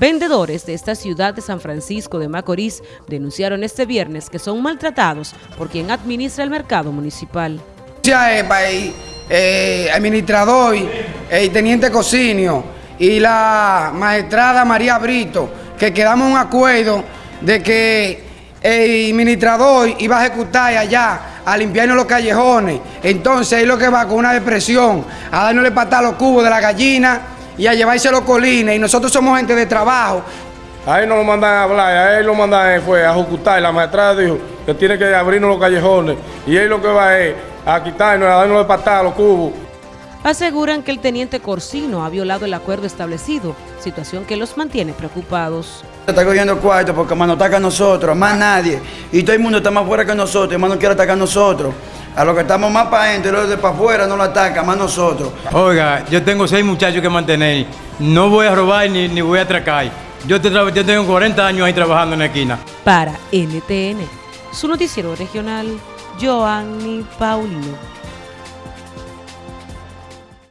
Vendedores de esta ciudad de San Francisco de Macorís denunciaron este viernes que son maltratados por quien administra el mercado municipal. El eh, administrador, el teniente Cocinio y la maestrada María Brito, que quedamos un acuerdo de que el administrador iba a ejecutar allá a limpiarnos los callejones. Entonces él lo que va con una depresión, a darnos patar los cubos de la gallina y a llevarse los colines. Y nosotros somos gente de trabajo. A él no lo mandan a hablar, a él lo mandan fue a ejecutar. La maestrada dijo que tiene que abrirnos los callejones. Y él lo que va es a quitarnos, a darnos patar los cubos. Aseguran que el teniente Corsino ha violado el acuerdo establecido, situación que los mantiene preocupados. Está cogiendo cuarto porque más nos ataca a nosotros, más nadie. Y todo el mundo está más fuera que nosotros, más no quiere atacar a nosotros. A los que estamos más para adentro y los de para afuera no lo atacan, más nosotros. Oiga, yo tengo seis muchachos que mantener. No voy a robar ni, ni voy a atracar. Yo, yo tengo 40 años ahí trabajando en la esquina. Para NTN, su noticiero regional, Joanny Paulino.